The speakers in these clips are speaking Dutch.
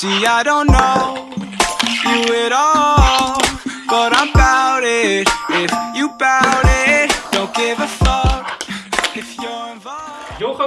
See, I don't know you at all, but I'm bout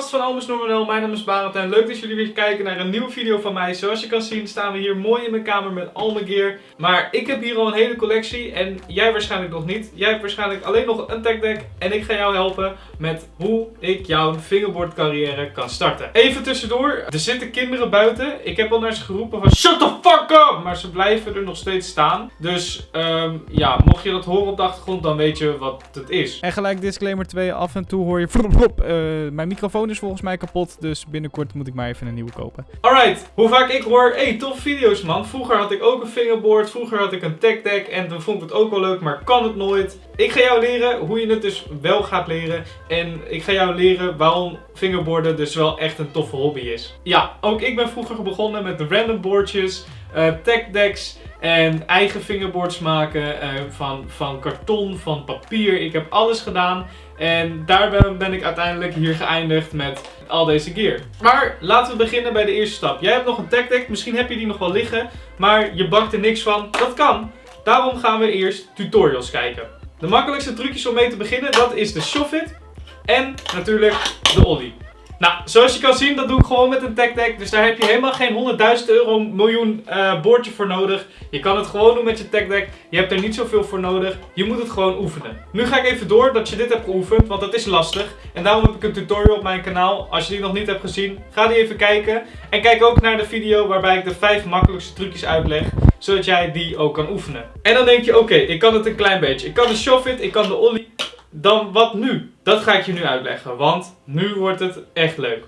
Van Almus Normanel, mijn naam is Barend en leuk dat jullie weer kijken naar een nieuwe video van mij. Zoals je kan zien staan we hier mooi in mijn kamer met al mijn gear. Maar ik heb hier al een hele collectie en jij waarschijnlijk nog niet. Jij hebt waarschijnlijk alleen nog een tech deck en ik ga jou helpen met hoe ik jouw fingerboard carrière kan starten. Even tussendoor, er zitten kinderen buiten. Ik heb al naar ze geroepen van shut the fuck up! Maar ze blijven er nog steeds staan. Dus ehm, ja, mocht je dat horen op de achtergrond dan weet je wat het is. En gelijk disclaimer 2, af en toe hoor je eh, mijn microfoon is volgens mij kapot, dus binnenkort moet ik maar even een nieuwe kopen. Alright, hoe vaak ik hoor, hey, tof video's man. Vroeger had ik ook een fingerboard, vroeger had ik een tech deck en toen vond ik het ook wel leuk, maar kan het nooit. Ik ga jou leren hoe je het dus wel gaat leren en ik ga jou leren waarom fingerboarden dus wel echt een toffe hobby is. Ja, ook ik ben vroeger begonnen met random boardjes, eh, tech decks en eigen fingerboards maken eh, van, van karton, van papier. Ik heb alles gedaan. En daar ben, ik uiteindelijk hier geëindigd met al deze gear. Maar laten we beginnen bij de eerste stap. Jij hebt nog een deck, misschien heb je die nog wel liggen, maar je bakt er niks van. Dat kan. Daarom gaan we eerst tutorials kijken. De makkelijkste trucjes om mee te beginnen, dat is de shove-it en natuurlijk de ollie. Nou, zoals je kan zien, dat doe ik gewoon met een tech deck. Dus daar heb je helemaal geen 100.000 euro miljoen uh, boordje voor nodig. Je kan het gewoon doen met je tech deck. Je hebt er niet zoveel voor nodig. Je moet het gewoon oefenen. Nu ga ik even door dat je dit hebt geoefend, want dat is lastig. En daarom heb ik een tutorial op mijn kanaal. Als je die nog niet hebt gezien, ga die even kijken. En kijk ook naar de video waarbij ik de 5 makkelijkste trucjes uitleg zodat jij die ook kan oefenen. En dan denk je, oké, ik kan het een klein beetje. Ik kan de shove-it, ik kan de ollie. Dan wat nu? Dat ga ik je nu uitleggen, want nu wordt het echt leuk.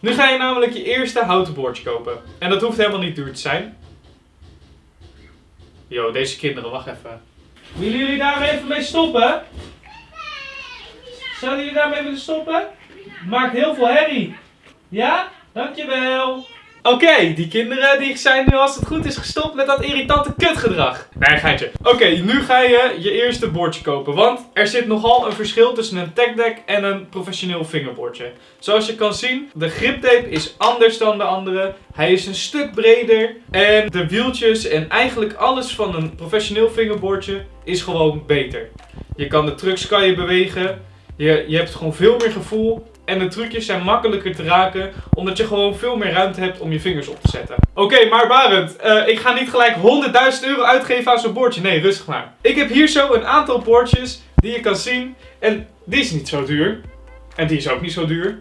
Nu ga je namelijk je eerste houten boordje kopen. En dat hoeft helemaal niet duur te zijn. Yo, deze kinderen, wacht even. Willen jullie daar even mee stoppen? Zouden jullie daarmee willen stoppen? Maakt heel veel herrie. Ja? Dankjewel. Oké, die kinderen die zijn nu als het goed is gestopt met dat irritante kutgedrag. Nee, geitje. Oké, nu ga je je eerste bordje kopen. Want er zit nogal een verschil tussen een tech deck en een professioneel fingerbordje. Zoals je kan zien, de griptape is anders dan de andere. Hij is een stuk breder. En de wieltjes en eigenlijk alles van een professioneel fingerbordje is gewoon beter. Je kan de trucks kan je bewegen. Je, je hebt gewoon veel meer gevoel. En de trucjes zijn makkelijker te raken, omdat je gewoon veel meer ruimte hebt om je vingers op te zetten. Oké, maar Barend, uh, ik ga niet gelijk 100.000 euro uitgeven aan zo'n bordje. Nee, rustig maar. Ik heb hier zo een aantal bordjes die je kan zien. En die is niet zo duur. En die is ook niet zo duur.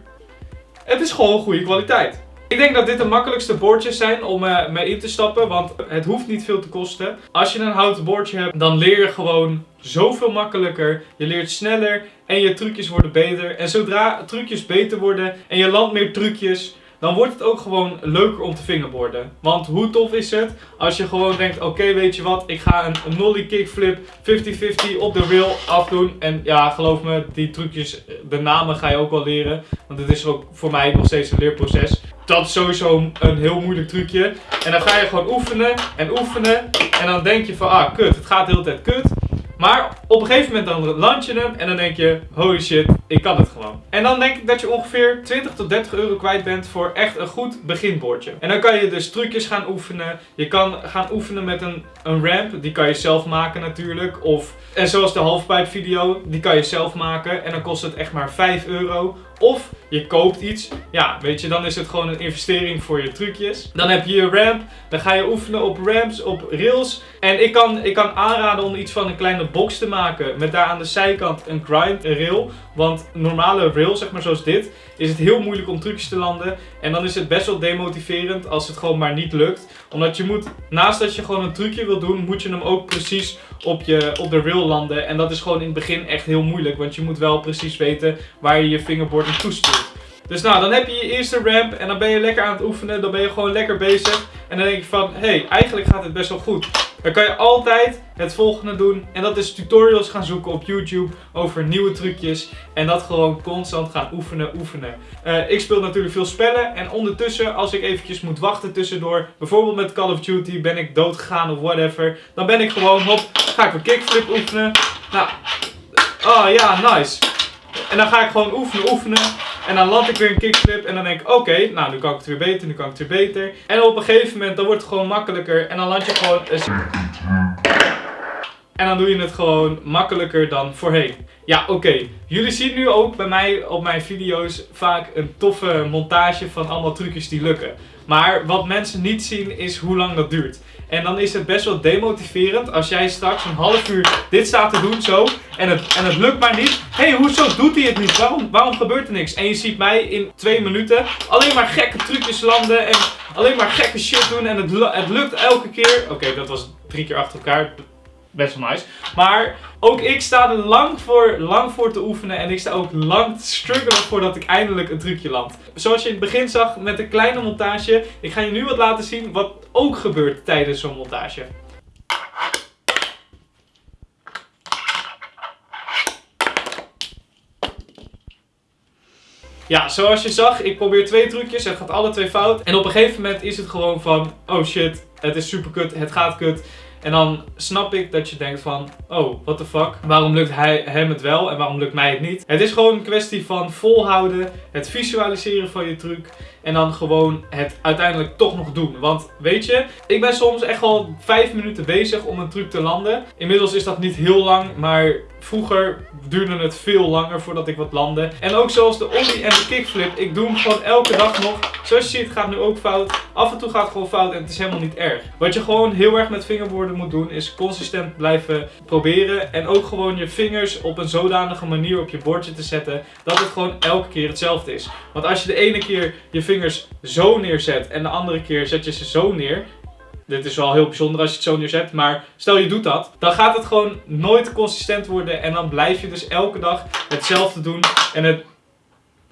Het is gewoon goede kwaliteit. Ik denk dat dit de makkelijkste boordjes zijn om uh, mee in te stappen, want het hoeft niet veel te kosten. Als je een houten boordje hebt, dan leer je gewoon zoveel makkelijker. Je leert sneller en je trucjes worden beter. En zodra trucjes beter worden en je landt meer trucjes, dan wordt het ook gewoon leuker om te fingerboarden. Want hoe tof is het als je gewoon denkt, oké weet je wat, ik ga een, nollie kickflip 50-50 op de rail afdoen. En ja, geloof me, die trucjes, de namen ga je ook wel leren. Want het is ook voor mij nog steeds een leerproces. Dat is sowieso een heel moeilijk trucje. En dan ga je gewoon oefenen en oefenen. En dan denk je van, ah kut, het gaat de hele tijd kut. Maar op een gegeven moment dan land je hem en dan denk je, holy shit, ik kan het gewoon. En dan denk ik dat je ongeveer 20 tot 30 euro kwijt bent voor echt een goed beginbordje. En dan kan je dus trucjes gaan oefenen. Je kan gaan oefenen met een, een ramp, die kan je zelf maken natuurlijk. Of, en zoals de halfpipe video, die kan je zelf maken. En dan kost het echt maar 5 euro. Of je koopt iets. Ja, weet je, dan is het gewoon een investering voor je trucjes. Dan heb je je ramp. Dan ga je oefenen op ramps, op rails. En ik kan, ik kan aanraden om iets van een kleine box te maken. Met daar aan de zijkant een grind rail. Want normale rail, zeg maar zoals dit, is het heel moeilijk om trucjes te landen. En dan is het best wel demotiverend als het gewoon maar niet lukt. Omdat je moet, naast dat je gewoon een trucje wil doen, moet je hem ook precies op, je, op de rail landen. En dat is gewoon in het begin echt heel moeilijk. Want je moet wel precies weten waar je je fingerboard naartoe stuurt. Dus nou, dan heb je je eerste ramp en dan ben je lekker aan het oefenen. Dan ben je gewoon lekker bezig. En dan denk je van, hé, hey, eigenlijk gaat het best wel goed. Dan kan je altijd het volgende doen. En dat is tutorials gaan zoeken op YouTube over nieuwe trucjes. En dat gewoon constant gaan oefenen, oefenen. Uh, ik speel natuurlijk veel spellen. En ondertussen, als ik eventjes moet wachten tussendoor. Bijvoorbeeld met Call of Duty ben ik doodgegaan of whatever. Dan ben ik gewoon, hop, ga ik een kickflip oefenen. Nou, oh ja, nice. En dan ga ik gewoon oefenen, oefenen. En dan land ik weer een kickflip en dan denk ik, oké, nou nu kan ik het weer beter, nu kan ik het weer beter. En op een gegeven moment, dan wordt het gewoon makkelijker. En dan land je gewoon... een- En dan doe je het gewoon makkelijker dan voorheen. Ja, oké. Jullie zien nu ook bij mij op mijn video's vaak een toffe montage van allemaal trucjes die lukken. Maar wat mensen niet zien is hoe lang dat duurt. En dan is het best wel demotiverend als jij straks een half uur dit staat te doen zo. En het, en het lukt maar niet. Hé, hey, hoezo doet hij het niet? Waarom, waarom gebeurt er niks? En je ziet mij in twee minuten alleen maar gekke trucjes landen. En alleen maar gekke shit doen. En het, het lukt elke keer. Oké, dat was drie keer achter elkaar. Best wel nice. Maar ook ik sta er lang voor, lang voor te oefenen. En ik sta ook lang te struggelen voordat ik eindelijk een trucje land. Zoals je in het begin zag met een kleine montage. Ik ga je nu wat laten zien wat ook gebeurt tijdens zo'n montage. Ja, zoals je zag, ik probeer twee trucjes. Het gaat alle twee fout. En op een gegeven moment is het gewoon van: oh shit, het is super kut, het gaat kut. En dan snap ik dat je denkt van, oh, what the fuck. Waarom lukt hij, hem het wel en waarom lukt mij het niet? Het is gewoon een kwestie van volhouden, het visualiseren van je truc. En dan gewoon het uiteindelijk toch nog doen. Want weet je, ik ben soms echt al vijf minuten bezig om een truc te landen. Inmiddels is dat niet heel lang, maar vroeger duurde het veel langer voordat ik wat landde. En ook zoals de ollie en de kickflip, ik doe hem gewoon elke dag nog. Zoals je ziet gaat nu ook fout. Af en toe gaat het gewoon fout en het is helemaal niet erg. Wat je gewoon heel erg met vingerborden moet doen, is consistent blijven proberen. En ook gewoon je vingers op een zodanige manier op je bordje te zetten, dat het gewoon elke keer hetzelfde is. Want als je de ene keer je vingers zo neerzet en de andere keer zet je ze zo neer. Dit is wel heel bijzonder als je het zo neerzet, maar stel je doet dat, dan gaat het gewoon nooit consistent worden en dan blijf je dus elke dag hetzelfde doen en het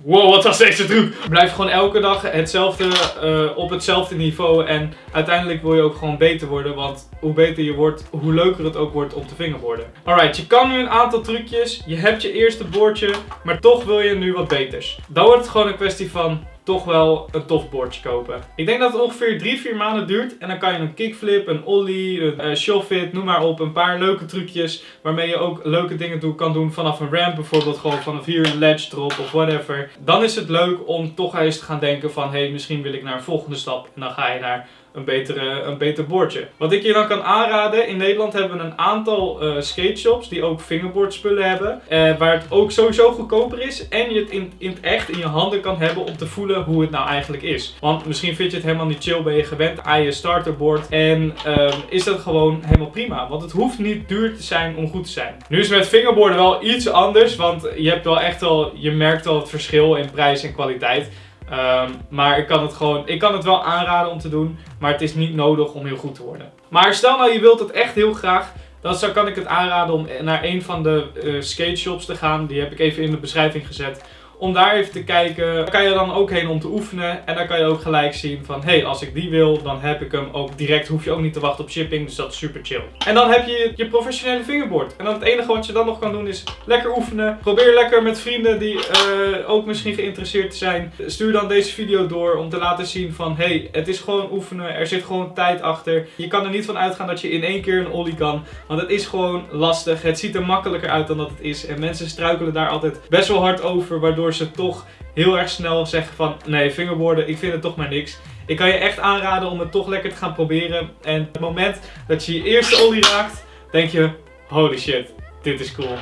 Wow, wat was deze truc? Blijf gewoon elke dag hetzelfde, eh, op hetzelfde niveau. En uiteindelijk wil je ook gewoon beter worden. Want hoe beter je wordt, hoe leuker het ook wordt om te vingerborden. Alright, je kan nu een aantal trucjes. Je hebt je eerste boordje, maar toch wil je nu wat beters. Dan wordt het gewoon een kwestie van toch wel een tof boordje kopen. Ik denk dat het ongeveer 3-4 maanden duurt. En dan kan je een kickflip, een ollie, een uh, noem maar op. Een paar leuke trucjes waarmee je ook leuke dingen doen, kan doen vanaf een ramp. Bijvoorbeeld gewoon vanaf hier een ledge drop of whatever. Dan is het leuk om toch eens te gaan denken van... Hé, hey, misschien wil ik naar een volgende stap. En dan ga je naar een, betere, een beter bordje. Wat ik je dan kan aanraden, in Nederland hebben we een aantal uh, skate shops die ook fingerboardspullen hebben. Uh, waar het ook sowieso goedkoper is en je het in, in het echt in je handen kan hebben om te voelen hoe het nou eigenlijk is. Want misschien vind je het helemaal niet chill, ben je gewend aan je starterboard en uh, is dat gewoon helemaal prima. Want het hoeft niet duur te zijn om goed te zijn. Nu is met fingerboarden wel iets anders, want je hebt wel echt wel, je merkt wel het verschil in prijs en kwaliteit. Um, maar ik kan, het gewoon, ik kan het wel aanraden om te doen, maar het is niet nodig om heel goed te worden. Maar stel nou je wilt het echt heel graag, dan zou, kan ik het aanraden om naar een van de uh, skate shops te gaan. Die heb ik even in de beschrijving gezet. Om daar even te kijken, daar kan je dan ook heen om te oefenen. En dan kan je ook gelijk zien van, hé, hey, als ik die wil, dan heb ik hem ook direct. Hoef je ook niet te wachten op shipping, dus dat is super chill. En dan heb je je professionele fingerboard. En dan het enige wat je dan nog kan doen is lekker oefenen. Probeer lekker met vrienden die uh, ook misschien geïnteresseerd zijn. Stuur dan deze video door om te laten zien van, hé, hey, het is gewoon oefenen. Er zit gewoon tijd achter. Je kan er niet van uitgaan dat je in één keer een ollie kan. Want het is gewoon lastig. Het ziet er makkelijker uit dan dat het is. En mensen struikelen daar altijd best wel hard over, waardoor ze toch heel erg snel zeggen van nee, fingerboarden, ik vind het toch maar niks. Ik kan je echt aanraden om het toch lekker te gaan proberen. En het moment dat je je eerste olie raakt, denk je, holy shit, dit is cool.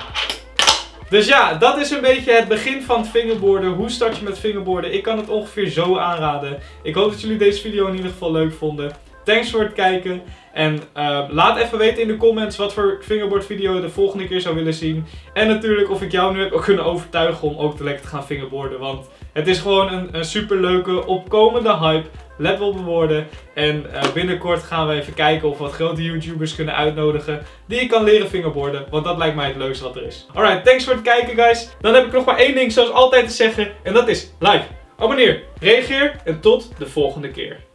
Dus ja, dat is een beetje het begin van het. Hoe start je met fingerboarden? Ik kan het ongeveer zo aanraden. Ik hoop dat jullie deze video in ieder geval leuk vonden. Thanks voor het kijken. En uh, laat even weten in de comments wat voor fingerboard video je de volgende keer zou willen zien. En natuurlijk of ik jou nu heb kunnen overtuigen om ook te lekker te gaan fingerboarden. Want het is gewoon een, een super leuke opkomende hype. Let wel op de woorden. En uh, binnenkort gaan we even kijken of we wat grote YouTubers kunnen uitnodigen. Die ik kan leren fingerboarden. Want dat lijkt mij het leukste wat er is. Alright, thanks voor het kijken guys. Dan heb ik nog maar één ding zoals altijd te zeggen. En dat is like, abonneer, reageer en tot de volgende keer.